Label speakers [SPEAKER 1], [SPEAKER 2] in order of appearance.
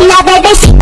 [SPEAKER 1] love, baby.